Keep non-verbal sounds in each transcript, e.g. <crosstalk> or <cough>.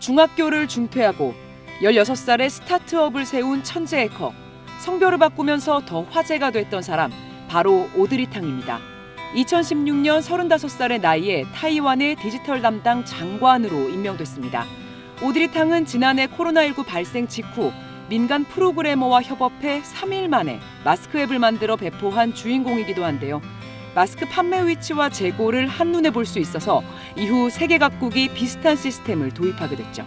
중학교를 중퇴하고 16살에 스타트업을 세운 천재 해커, 성별을 바꾸면서 더 화제가 됐던 사람, 바로 오드리탕입니다. 2016년 35살의 나이에 타이완의 디지털 담당 장관으로 임명됐습니다. 오드리탕은 지난해 코로나19 발생 직후 민간 프로그래머와 협업해 3일 만에 마스크 앱을 만들어 배포한 주인공이기도 한데요. 마스크 판매 위치와 재고를 한눈에 볼 수 있어서 이후 세계 각국이 비슷한 시스템을 도입하게 됐죠.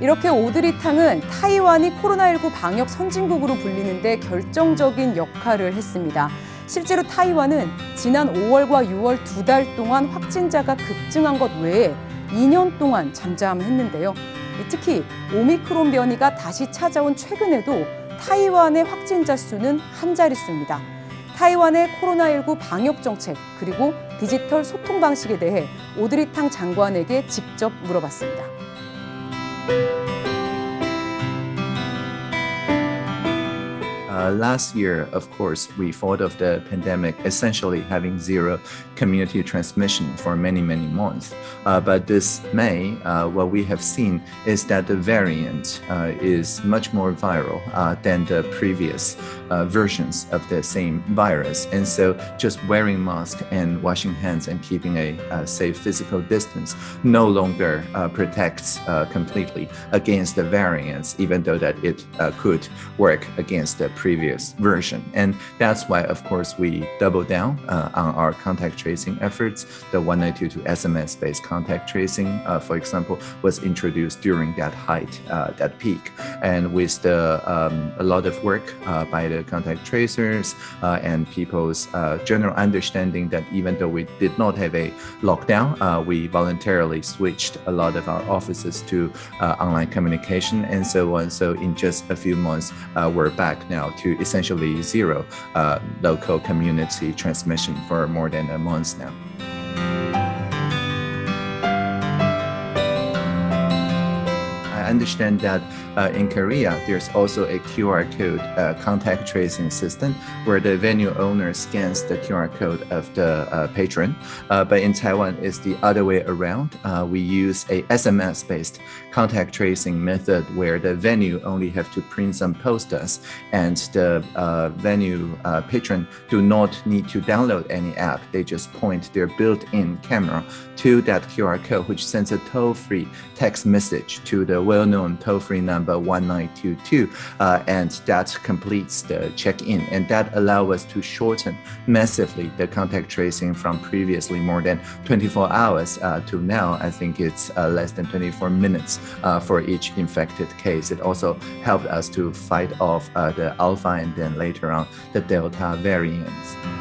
이렇게 오드리탕은 타이완이 코로나19 방역 선진국으로 불리는데 결정적인 역할을 했습니다. 실제로 타이완은 지난 5월과 6월 두 달 동안 확진자가 급증한 것 외에 2년 동안 잠잠했는데요. 특히 오미크론 변이가 다시 찾아온 최근에도 타이완의 확진자 수는 한 자릿수입니다. 타이완의 코로나19 방역 정책 그리고 디지털 소통 방식에 대해 오드리탕 장관에게 직접 물어봤습니다. Uh, last year, of course, we thought of the pandemic essentially having zero community transmission for many, many months. Uh, but this May, uh, what we have seen is that the variant uh, is much more viral uh, than the previous uh, versions of the same virus. And so just wearing masks and washing hands and keeping a, safe physical distance no longer protects completely against the variants, even though that it could work against the previous version. And that's why, of course, we double down uh, on our contact tracing efforts. The 1922 SMS-based contact tracing, uh, for example, was introduced during that height, uh, that peak. And with the um, a lot of work uh, by the contact tracers uh, and people's uh, general understanding that even though we did not have a lockdown, we voluntarily switched a lot of our offices to online communication and so on. So in just a few months, we're back now to essentially zero uh, local community transmission for more than a month now. I understand that uh, in Korea, there's also a QR code uh, contact tracing system where the venue owner scans the QR code of the uh, patron. Uh, but in Taiwan, it's the other way around. Uh, we use a SMS-based contact tracing method where the venue only have to print some posters and the uh, venue patron do not need to download any app. They just point their built-in camera to that QR code, which sends a toll-free text message to the well-known toll-free number 1922, uh, and that completes the check-in. And that allows us to shorten massively the contact tracing from previously more than 24 hours uh, to now, I think it's uh, less than 24 minutes uh, for each infected case. It also helped us to fight off uh, the alpha and then later on the delta variants.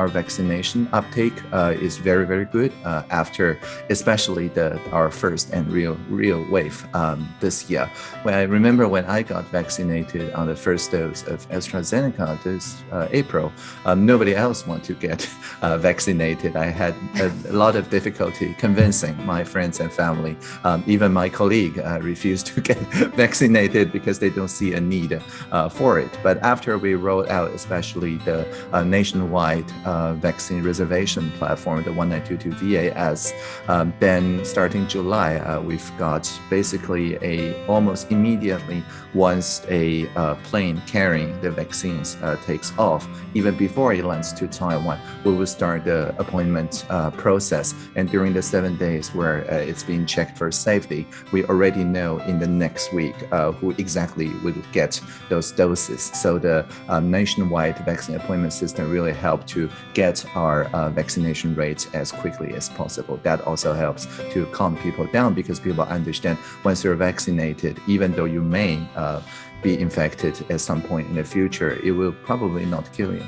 Our vaccination uptake uh, is very, very good uh, after especially the our first and real real wave um, this year. When I remember when I got vaccinated on the first dose of AstraZeneca this uh, April, um, nobody else wanted to get <laughs> uh, vaccinated. I had a, a, lot of difficulty convincing my friends and family. Um, even my colleague uh, refused to <laughs> get vaccinated because they don't see a need uh, for it. But after we rolled out, especially the nationwide uh, vaccine reservation platform, the 1922 VAS. Um, then starting July, uh, we've got basically a almost immediately once a uh, plane carrying the vaccines uh, takes off, even before it lands to Taiwan, we will start the appointment process. And during the seven days where it's being checked for safety, we already know in the next week who exactly will get those doses. So the nationwide vaccine appointment system really helped to get our uh, vaccination rates as quickly as possible. That also helps to calm people down because people understand once you're vaccinated, even though you may uh, be infected at some point in the future, it will probably not kill you.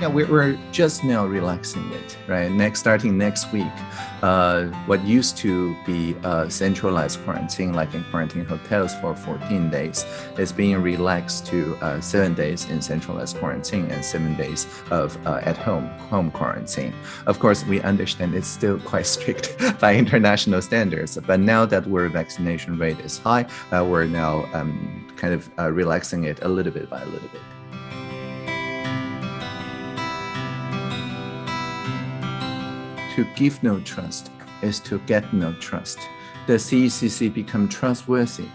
Yeah, we're, just now relaxing it, right? Next, starting next week, uh, what used to be a centralized quarantine, like in quarantine hotels for 14 days, is being relaxed to uh, seven days in centralized quarantine and seven days of uh, at-home home quarantine. Of course, we understand it's still <laughs> quite strict <laughs> by international standards, but now that our vaccination rate is high, uh, we're now um, kind of uh, relaxing it a little bit by a little bit. To give no trust is to get no trust. The CECC become trustworthy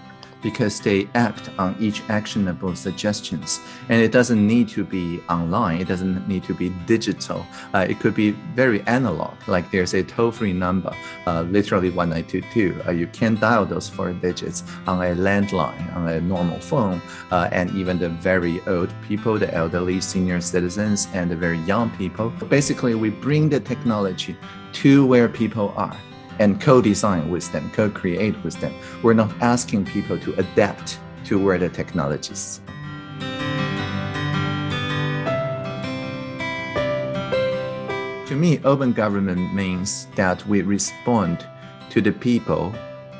because they act on each actionable suggestions. And it doesn't need to be online, it doesn't need to be digital. Uh, it could be very analog, like there's a toll-free number, uh, literally 1922. Uh, you can dial those four digits on a landline, on a normal phone, uh, and even the very old people, the elderly senior citizens, and the very young people. Basically, we bring the technology to where people are and co-design with them, co-create with them. We're not asking people to adapt to where the technologies. To me, open government means that we respond to the people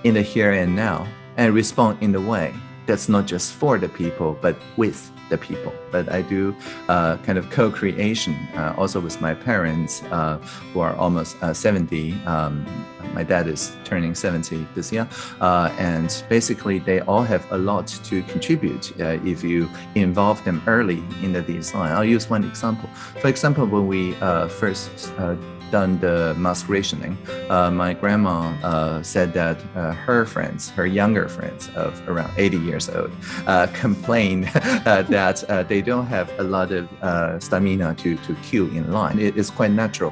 in the here and now and respond in the way that's not just for the people, but with the people. But I do uh, kind of co-creation uh, also with my parents uh, who are almost uh, 70. Um, my dad is turning 70 this year. Uh, and basically they all have a lot to contribute uh, if you involve them early in the design. I'll use one example. For example, when we first done the mask rationing, uh, my grandma uh, said that uh, her friends, her younger friends of around 80 years old, uh, <laughs> complained uh, that uh, they don't have a lot of stamina to, to queue in line. It is quite natural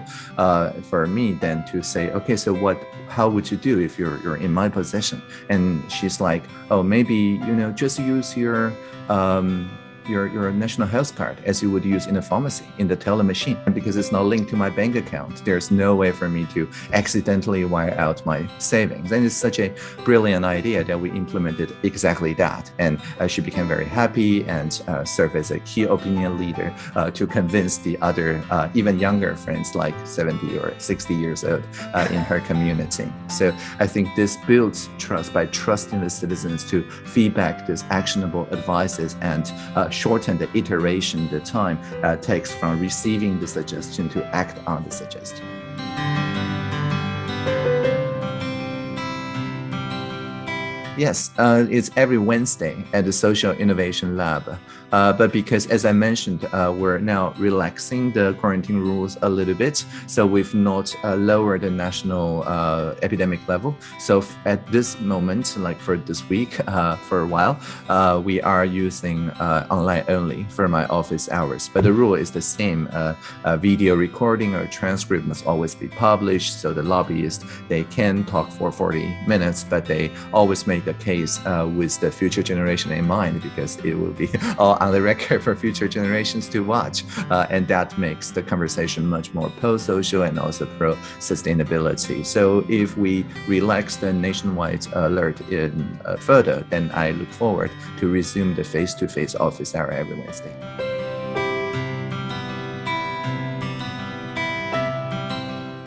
for me then to say, okay, so what, how would you do if you're, you're in my position? And she's like, oh, maybe, you know, just use your, um, your, your national health card as you would use in a pharmacy in the teller machine. And because it's not linked to my bank account, there's no way for me to accidentally wire out my savings. And it's such a brilliant idea that we implemented exactly that. And uh, she became very happy and uh, served as a key opinion leader uh, to convince the other, uh, even younger friends like 70 or 60 years old uh, in her community. So I think this builds trust by trusting the citizens to feedback these actionable advices and uh, shorten the iteration, the time uh, takes from receiving the suggestion to act on the suggestion. Yes, uh, it's every Wednesday at the Social Innovation Lab. Uh, but because, as I mentioned, uh, we're now relaxing the quarantine rules a little bit, so we've not uh, lowered the national uh, epidemic level. So at this moment, like for this week, uh, for a while, we are using online only for my office hours. But the rule is the same. video recording or transcript must always be published, so the lobbyists, they can talk for 40 minutes, but they always make the case with the future generation in mind because it will be <laughs> all on the <laughs> record for future generations to watch. Uh, and that makes the conversation much more pro-social and also pro-sustainability. So if we relax the nationwide alert in uh, further, then I look forward to resume the face-to-face -face office hour every Wednesday.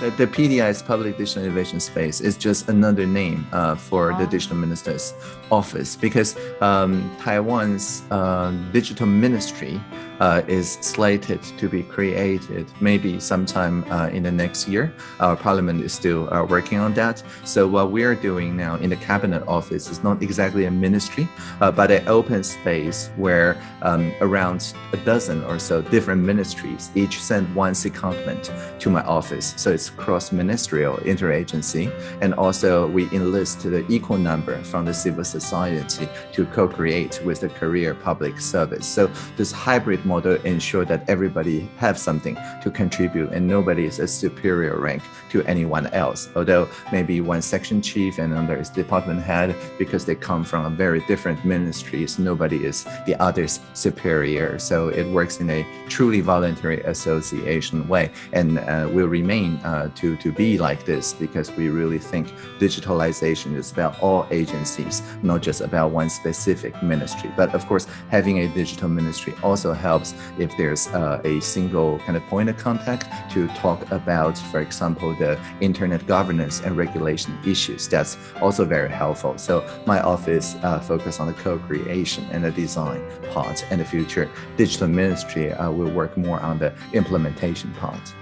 The PDIS Public Digital Innovation Space is just another name uh, for the Digital Minister's office because um, Taiwan's uh, digital ministry uh, is slated to be created maybe sometime uh, in the next year. Our parliament is still uh, working on that. So what we are doing now in the cabinet office is not exactly a ministry, uh, but an open space where um, around a dozen or so different ministries each send one secondment to my office. So it's cross-ministerial interagency. And also we enlist the equal number from the civil society to co-create with the career public service. So this hybrid model ensure that everybody have something to contribute and nobody is a superior rank to anyone else. Although maybe one section chief and another is department head because they come from a very different ministries, nobody is the other's superior. So it works in a truly voluntary association way and uh, will remain uh, to, to be like this because we really think digitalization is about all agencies, not just about one specific ministry. But of course, having a digital ministry also helps if there's uh, a single kind of point of contact to talk about, for example, the internet governance and regulation issues. That's also very helpful. So my office uh, focus on the co-creation and the design part and the future digital ministry uh, will work more on the implementation part.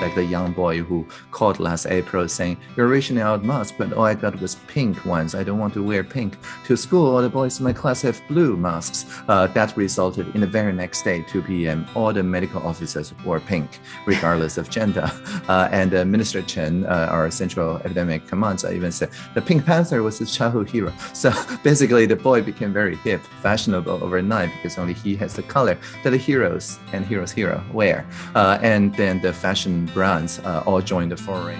Like the young boy who called last April saying, You're rationing out masks, but all I got was pink ones. I don't want to wear pink to school. All the boys in my class have blue masks. Uh, that resulted in the very next day, 2 p.m., all the medical officers wore pink, regardless of gender. <laughs> Uh, and uh, Minister Chen, uh, our Central Epidemic Commander, even said the Pink Panther was his childhood hero. <laughs> So basically, the boy became very hip, fashionable overnight because only he has the color that the heroes and heroes hero wear. Uh, and then the fashion brands uh, all joined the foray.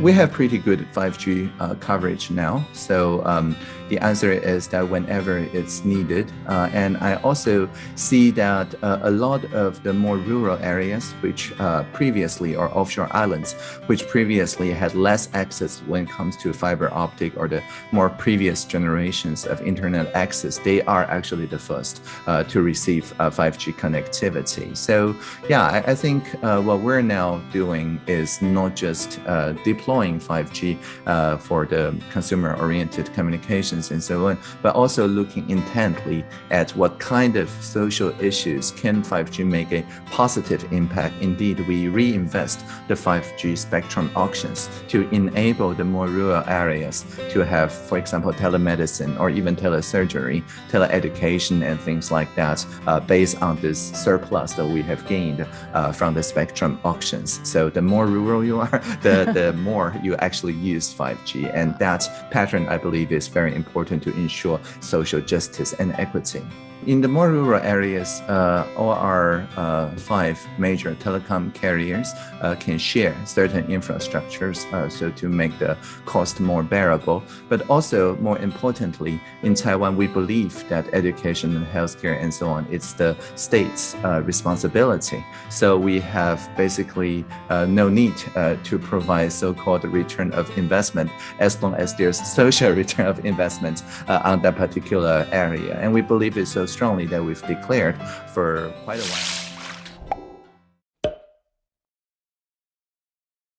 We have pretty good 5G uh, coverage now. So um, the answer is that whenever it's needed. Uh, and I also see that uh, a lot of the more rural areas, which uh, previously are offshore islands, which previously had less access when it comes to fiber optic or the more previous generations of internet access, they are actually the first uh, to receive 5G uh, connectivity. So yeah, I, I think uh, what we're now doing is not just deploying 5G for the consumer-oriented communication and so on, but also looking intently at what kind of social issues can 5G make a positive impact. Indeed, we reinvest the 5G spectrum auctions to enable the more rural areas to have, for example, telemedicine or even telesurgery, teleeducation, and things like that uh, based on this surplus that we have gained uh, from the spectrum auctions. So the more rural you are, <laughs> the, the <laughs> more you actually use 5G. And that pattern, I believe, is very important important to ensure social justice and equity. In the more rural areas, uh, all our uh, five major telecom carriers uh, can share certain infrastructures uh, so to make the cost more bearable. But also, more importantly, in Taiwan, we believe that education and healthcare and so on, it's the state's uh, responsibility. So we have basically uh, no need to provide so-called return of investment as long as there's social <laughs> return of investment on that particular area. And we believe it's strongly that we've declared for quite a while.